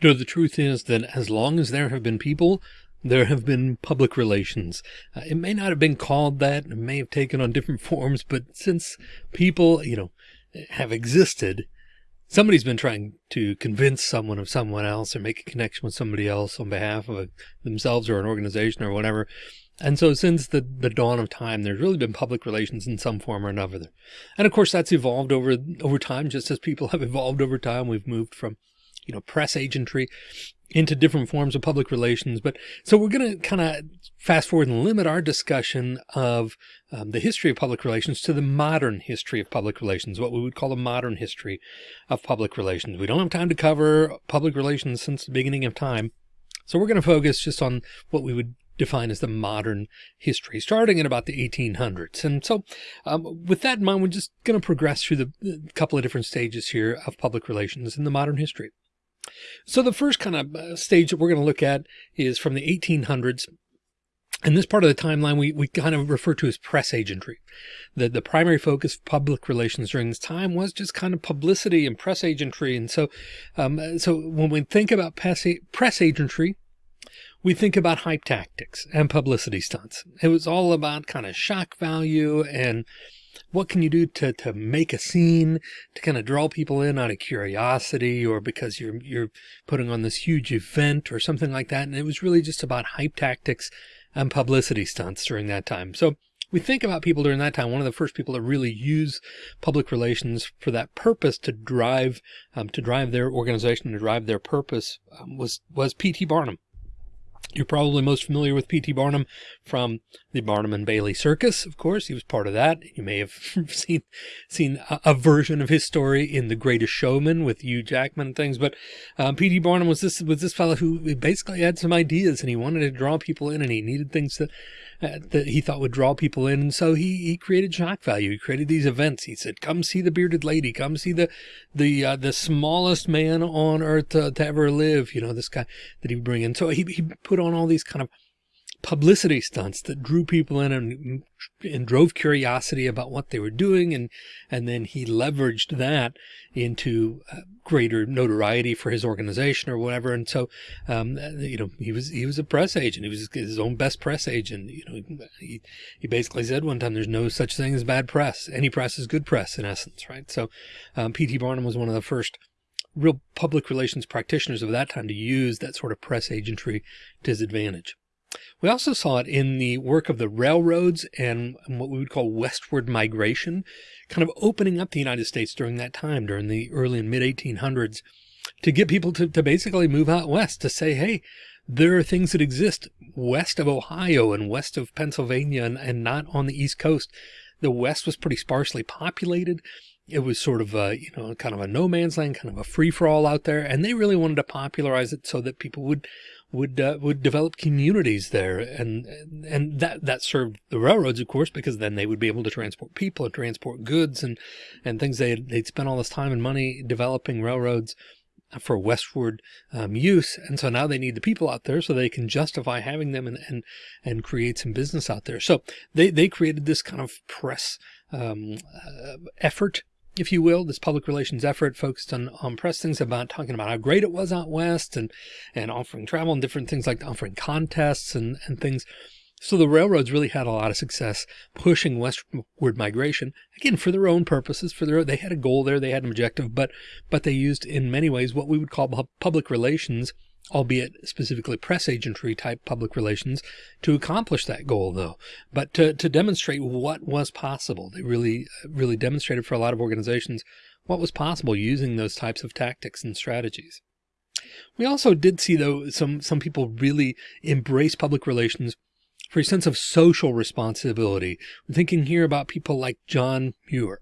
You know, the truth is that as long as there have been people, there have been public relations. Uh, it may not have been called that. It may have taken on different forms, but since people, you know, have existed, somebody's been trying to convince someone of someone else or make a connection with somebody else on behalf of a, themselves or an organization or whatever. And so since the, the dawn of time, there's really been public relations in some form or another. And of course, that's evolved over, over time, just as people have evolved over time. We've moved from you know, press agentry into different forms of public relations. But so we're going to kind of fast forward and limit our discussion of um, the history of public relations to the modern history of public relations, what we would call a modern history of public relations. We don't have time to cover public relations since the beginning of time. So we're going to focus just on what we would define as the modern history, starting in about the 1800s. And so um, with that in mind, we're just going to progress through the, the couple of different stages here of public relations in the modern history. So the first kind of uh, stage that we're going to look at is from the 1800s. And this part of the timeline we, we kind of refer to as press agentry. The, the primary focus of public relations during this time was just kind of publicity and press agentry. And so, um, so when we think about press, press agentry, we think about hype tactics and publicity stunts. It was all about kind of shock value and what can you do to, to make a scene to kind of draw people in out of curiosity or because you're, you're putting on this huge event or something like that. And it was really just about hype tactics and publicity stunts during that time. So we think about people during that time. One of the first people to really use public relations for that purpose to drive, um, to drive their organization, to drive their purpose um, was, was P.T. Barnum. You're probably most familiar with P.T. Barnum from the Barnum and Bailey Circus. Of course, he was part of that. You may have seen seen a, a, version of his story in The Greatest Showman with Hugh Jackman and things. But um, P.T. Barnum was this was this fellow who basically had some ideas and he wanted to draw people in and he needed things uh, that he thought would draw people in. And so he, he created shock value. He created these events. He said, come see the bearded lady, come see the, the, uh, the smallest man on earth to, to ever live. You know, this guy that he would bring in. So he, he put on all these kind of publicity stunts that drew people in and, and drove curiosity about what they were doing. And, and then he leveraged that into uh, greater notoriety for his organization or whatever. And so, um, you know, he was, he was a press agent. He was his own best press agent. You know, he, he basically said one time, there's no such thing as bad press. Any press is good press in essence. Right. So, um, P.T. Barnum was one of the first real public relations practitioners of that time to use that sort of press agentry to his advantage. We also saw it in the work of the railroads and what we would call westward migration, kind of opening up the United States during that time, during the early and mid 1800s, to get people to, to basically move out west to say, hey, there are things that exist west of Ohio and west of Pennsylvania and, and not on the East Coast. The West was pretty sparsely populated. It was sort of a, you know, kind of a no man's land, kind of a free for all out there. And they really wanted to popularize it so that people would would uh, would develop communities there and and that that served the railroads of course because then they would be able to transport people and transport goods and and things they they'd spent all this time and money developing railroads for westward um, use and so now they need the people out there so they can justify having them and and and create some business out there so they they created this kind of press um, uh, effort if you will, this public relations effort focused on, on press things about talking about how great it was out west and, and offering travel and different things like offering contests and, and things. So the railroads really had a lot of success pushing westward migration again for their own purposes for their they had a goal there they had an objective but but they used in many ways what we would call public relations albeit specifically press agentry type public relations to accomplish that goal though, but to, to demonstrate what was possible. They really, really demonstrated for a lot of organizations what was possible using those types of tactics and strategies. We also did see though some, some people really embrace public relations for a sense of social responsibility. I'm thinking here about people like John Muir.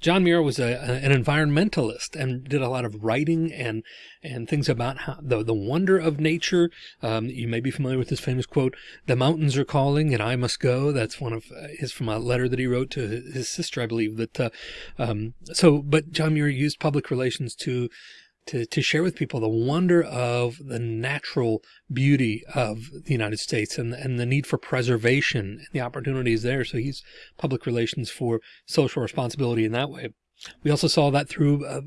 John Muir was a, an environmentalist and did a lot of writing and and things about how the, the wonder of nature. Um, you may be familiar with his famous quote, the mountains are calling and I must go. That's one of uh, his from a letter that he wrote to his sister, I believe that, uh, um, so, but John Muir used public relations to to, to share with people the wonder of the natural beauty of the United States and, and the need for preservation and the opportunities there. So he's public relations for social responsibility in that way. We also saw that through uh,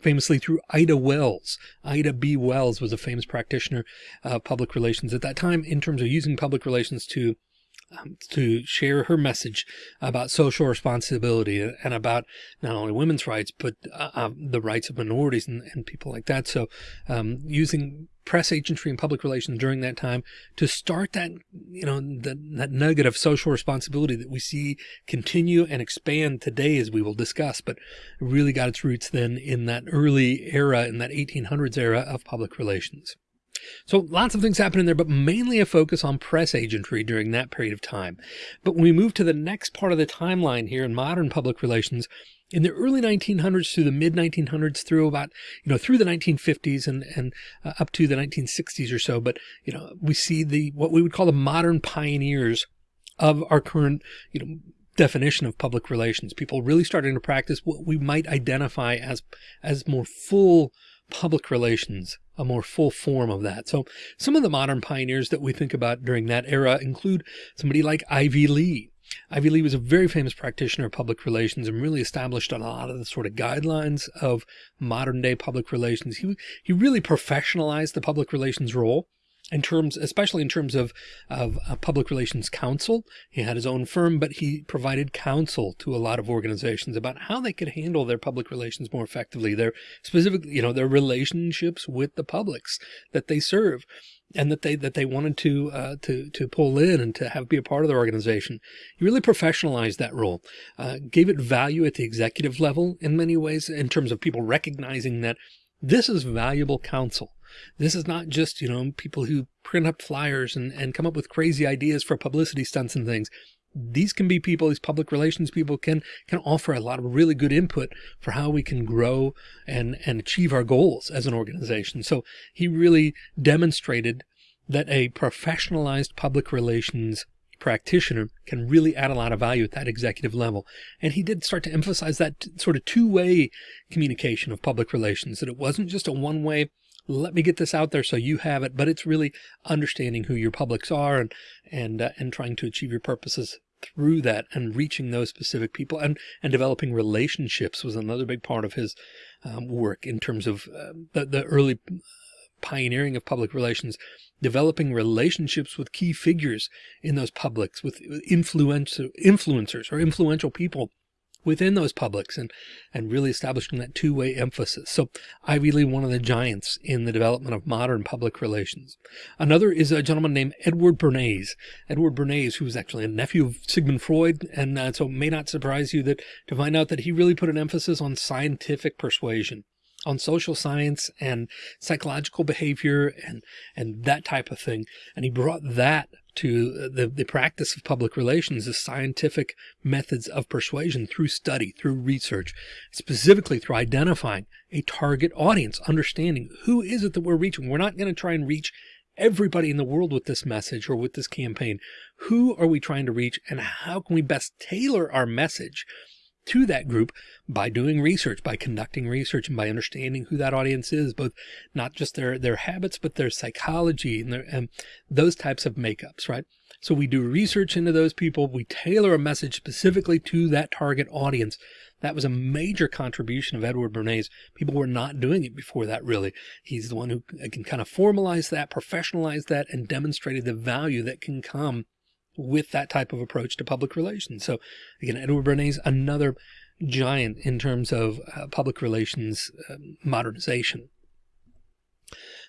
famously through Ida Wells. Ida B. Wells was a famous practitioner of uh, public relations at that time in terms of using public relations to um, to share her message about social responsibility and about not only women's rights, but uh, um, the rights of minorities and, and people like that. So um, using press agentry and public relations during that time to start that, you know, that, that nugget of social responsibility that we see continue and expand today, as we will discuss, but really got its roots then in that early era, in that 1800s era of public relations. So lots of things happen in there, but mainly a focus on press agentry during that period of time. But when we move to the next part of the timeline here in modern public relations, in the early 1900s through the mid 1900s through about you know through the 1950s and and uh, up to the 1960s or so but you know we see the what we would call the modern pioneers of our current you know definition of public relations people really starting to practice what we might identify as as more full public relations a more full form of that. So some of the modern pioneers that we think about during that era include somebody like Ivy Lee. Ivy Lee was a very famous practitioner of public relations and really established a lot of the sort of guidelines of modern day public relations. He, he really professionalized the public relations role in terms, especially in terms of, of public relations counsel. He had his own firm, but he provided counsel to a lot of organizations about how they could handle their public relations more effectively. Their specifically, you know, their relationships with the publics that they serve and that they that they wanted to uh, to to pull in and to have be a part of their organization. He really professionalized that role, uh, gave it value at the executive level in many ways in terms of people recognizing that this is valuable counsel this is not just, you know, people who print up flyers and, and come up with crazy ideas for publicity stunts and things. These can be people, these public relations people can, can offer a lot of really good input for how we can grow and, and achieve our goals as an organization. So he really demonstrated that a professionalized public relations practitioner can really add a lot of value at that executive level. And he did start to emphasize that sort of two way communication of public relations, that it wasn't just a one way let me get this out there so you have it, but it's really understanding who your publics are and, and, uh, and trying to achieve your purposes through that and reaching those specific people and, and developing relationships was another big part of his um, work in terms of uh, the, the early pioneering of public relations, developing relationships with key figures in those publics, with influencer, influencers or influential people within those publics and, and really establishing that two-way emphasis. So Ivy Lee, one of the giants in the development of modern public relations. Another is a gentleman named Edward Bernays. Edward Bernays, who was actually a nephew of Sigmund Freud. And uh, so it may not surprise you that to find out that he really put an emphasis on scientific persuasion on social science and psychological behavior and, and that type of thing. And he brought that to uh, the, the practice of public relations is scientific methods of persuasion through study, through research, specifically through identifying a target audience, understanding who is it that we're reaching. We're not going to try and reach everybody in the world with this message or with this campaign. Who are we trying to reach and how can we best tailor our message to that group by doing research, by conducting research and by understanding who that audience is, both not just their, their habits, but their psychology and, their, and those types of makeups, right? So we do research into those people. We tailor a message specifically to that target audience. That was a major contribution of Edward Bernays. People were not doing it before that really. He's the one who can kind of formalize that, professionalize that, and demonstrated the value that can come with that type of approach to public relations. So again, Edward Bernays, another giant in terms of uh, public relations uh, modernization.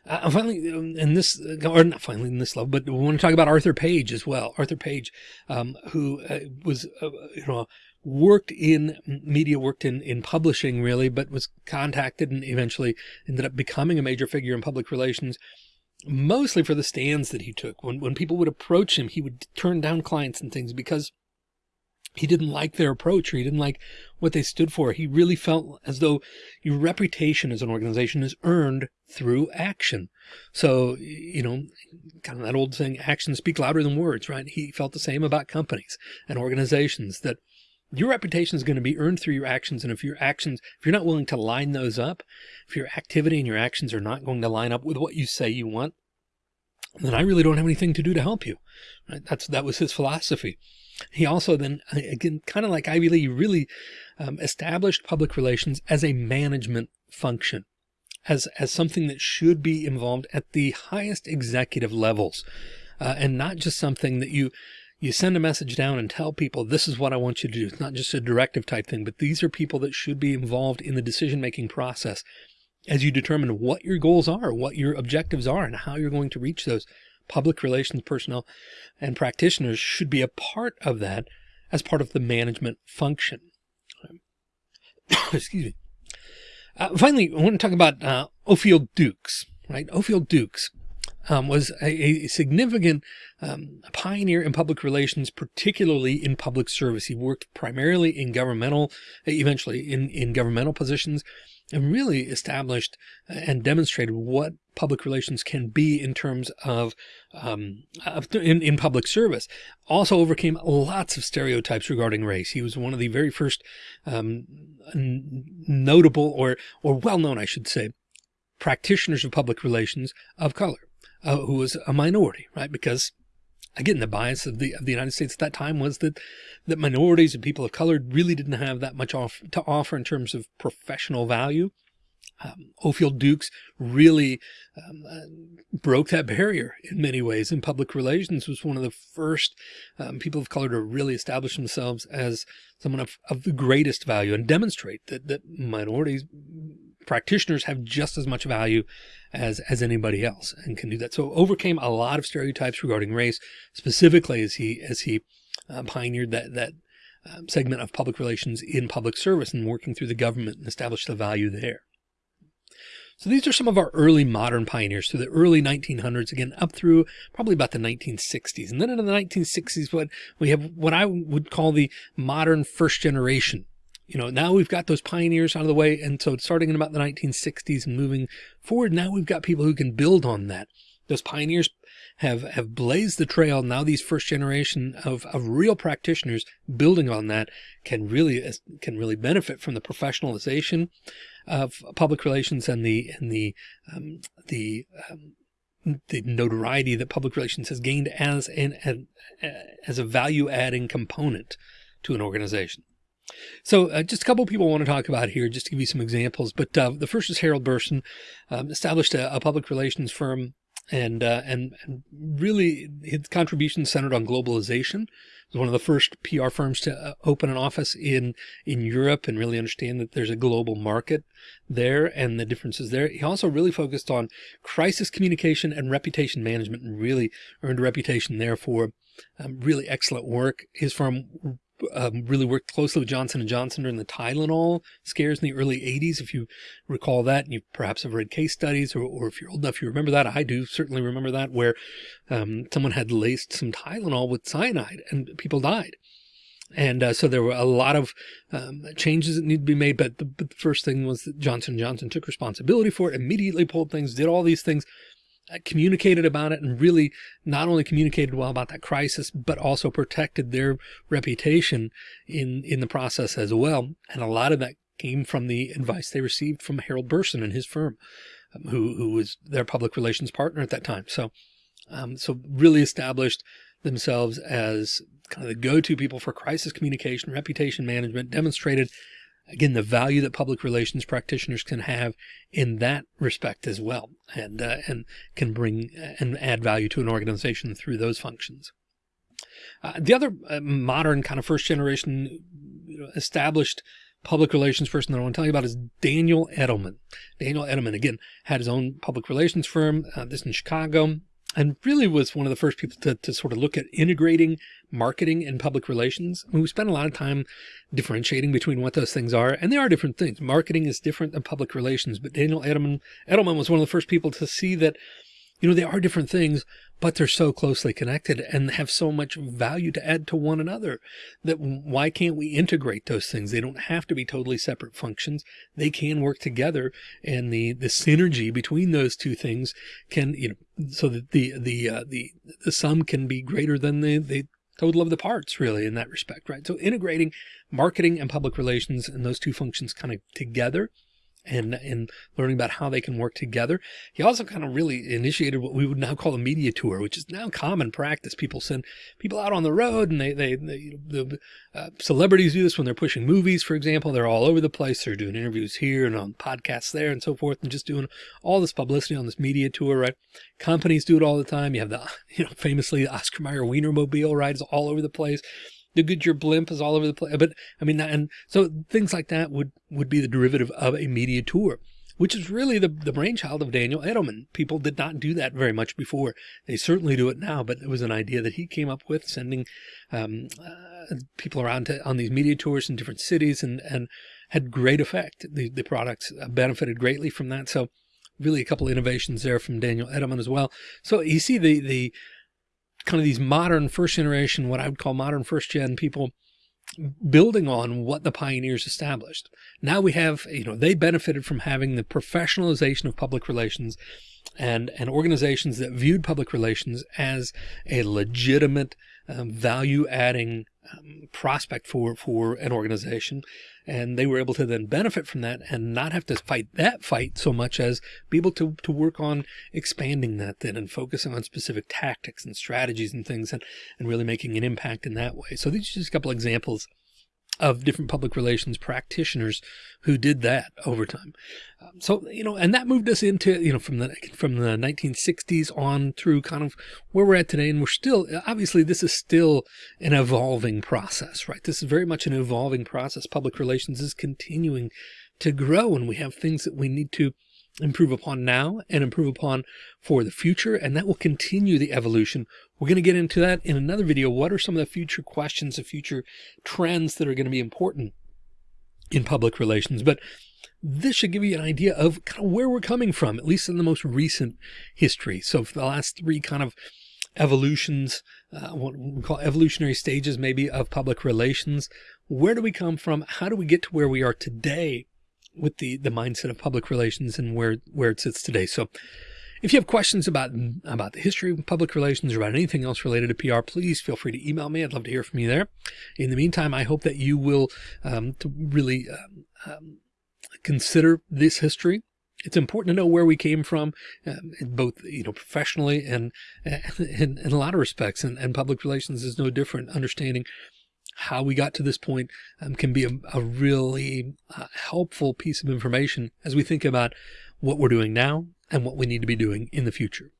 Uh, finally, um, in this, uh, or not finally in this level, but we want to talk about Arthur Page as well. Arthur Page, um, who uh, was, uh, you know, worked in media, worked in, in publishing really, but was contacted and eventually ended up becoming a major figure in public relations mostly for the stands that he took. When, when people would approach him, he would turn down clients and things because he didn't like their approach or he didn't like what they stood for. He really felt as though your reputation as an organization is earned through action. So, you know, kind of that old saying, actions speak louder than words, right? He felt the same about companies and organizations that your reputation is going to be earned through your actions. And if your actions, if you're not willing to line those up, if your activity and your actions are not going to line up with what you say you want, then I really don't have anything to do to help you. Right? That's, that was his philosophy. He also then, again, kind of like Ivy Lee, really um, established public relations as a management function, as, as something that should be involved at the highest executive levels, uh, and not just something that you, you send a message down and tell people, this is what I want you to do. It's not just a directive type thing, but these are people that should be involved in the decision-making process as you determine what your goals are, what your objectives are, and how you're going to reach those public relations personnel and practitioners should be a part of that as part of the management function. Excuse me. Uh, finally, I want to talk about uh, Ofield Dukes, right? Ofield Dukes um, was a, a significant um, pioneer in public relations, particularly in public service. He worked primarily in governmental, eventually in, in governmental positions, and really established and demonstrated what public relations can be in terms of, um, in, in public service. Also overcame lots of stereotypes regarding race. He was one of the very first um, notable or, or well-known, I should say, practitioners of public relations of color, uh, who was a minority, right? Because again, the bias of the of the United States at that time was that that minorities and people of color really didn't have that much off to offer in terms of professional value. Um, Ofield Dukes really um, uh, broke that barrier in many ways in public relations was one of the first um, people of color to really establish themselves as someone of, of the greatest value and demonstrate that, that minorities practitioners have just as much value as, as anybody else and can do that. So overcame a lot of stereotypes regarding race, specifically as he, as he uh, pioneered that, that um, segment of public relations in public service and working through the government and established the value there. So these are some of our early modern pioneers through the early 1900s, again, up through probably about the 1960s. And then in the 1960s, what we have what I would call the modern first generation you know, now we've got those pioneers out of the way. And so starting in about the 1960s and moving forward, now we've got people who can build on that. Those pioneers have, have blazed the trail. Now these first generation of, of real practitioners building on that can really, can really benefit from the professionalization of public relations and the, and the, um, the, um, the notoriety that public relations has gained as an, as a value adding component to an organization. So uh, just a couple of people I want to talk about here, just to give you some examples. But uh, the first is Harold Burson, um, established a, a, public relations firm and, uh, and, and really his contributions centered on globalization. He was one of the first PR firms to uh, open an office in, in Europe and really understand that there's a global market there and the differences there. He also really focused on crisis communication and reputation management and really earned a reputation there for um, really excellent work. His firm um, really worked closely with Johnson & Johnson during the Tylenol scares in the early 80s. If you recall that, and you perhaps have read case studies, or, or if you're old enough, you remember that. I do certainly remember that, where um, someone had laced some Tylenol with cyanide and people died. And uh, so there were a lot of um, changes that needed to be made. But the, but the first thing was that Johnson & Johnson took responsibility for it, immediately pulled things, did all these things communicated about it and really not only communicated well about that crisis, but also protected their reputation in, in the process as well. And a lot of that came from the advice they received from Harold Burson and his firm, um, who, who was their public relations partner at that time. So, um, so really established themselves as kind of the go-to people for crisis communication, reputation management, demonstrated again, the value that public relations practitioners can have in that respect as well, and, uh, and can bring and add value to an organization through those functions. Uh, the other uh, modern kind of first generation established public relations person that I want to tell you about is Daniel Edelman. Daniel Edelman, again, had his own public relations firm, uh, this in Chicago, and really was one of the first people to, to sort of look at integrating marketing and public relations. I mean, we spend a lot of time differentiating between what those things are, and they are different things. Marketing is different than public relations, but Daniel Edelman, Edelman was one of the first people to see that, you know, they are different things, but they're so closely connected and have so much value to add to one another that why can't we integrate those things? They don't have to be totally separate functions. They can work together and the, the synergy between those two things can, you know, so that the, the, uh, the, the sum can be greater than the, the total of the parts really in that respect, right? So integrating marketing and public relations and those two functions kind of together and and learning about how they can work together. He also kind of really initiated what we would now call a media tour, which is now common practice. People send people out on the road, and they they, they the uh, celebrities do this when they're pushing movies, for example. They're all over the place. They're doing interviews here and on podcasts there and so forth, and just doing all this publicity on this media tour. Right? Companies do it all the time. You have the you know famously the Oscar Mayer Wienermobile rides all over the place the Goodyear blimp is all over the place. But I mean, and so things like that would, would be the derivative of a media tour, which is really the, the brainchild of Daniel Edelman. People did not do that very much before. They certainly do it now, but it was an idea that he came up with sending, um, uh, people around to, on these media tours in different cities and, and had great effect. The, the products benefited greatly from that. So really a couple innovations there from Daniel Edelman as well. So you see the, the, kind of these modern first generation, what I would call modern first gen people building on what the pioneers established. Now we have, you know, they benefited from having the professionalization of public relations and, and organizations that viewed public relations as a legitimate um, value adding um, prospect for, for an organization. And they were able to then benefit from that and not have to fight that fight so much as be able to, to work on expanding that then and focusing on specific tactics and strategies and things and, and really making an impact in that way. So these are just a couple examples of different public relations practitioners who did that over time. Um, so, you know, and that moved us into, you know, from the, from the 1960s on through kind of where we're at today. And we're still, obviously this is still an evolving process, right? This is very much an evolving process. Public relations is continuing to grow and we have things that we need to improve upon now and improve upon for the future. And that will continue the evolution. We're going to get into that in another video. What are some of the future questions, the future trends that are going to be important in public relations? But this should give you an idea of kind of where we're coming from, at least in the most recent history. So for the last three kind of evolutions, uh, what we call evolutionary stages, maybe of public relations, where do we come from? How do we get to where we are today with the, the mindset of public relations and where, where it sits today. So if you have questions about, about the history of public relations or about anything else related to PR, please feel free to email me. I'd love to hear from you there. In the meantime, I hope that you will um, to really um, um, consider this history. It's important to know where we came from, um, both you know professionally and, in a lot of respects, and, and public relations is no different. Understanding how we got to this point um, can be a, a really uh, helpful piece of information as we think about what we're doing now and what we need to be doing in the future.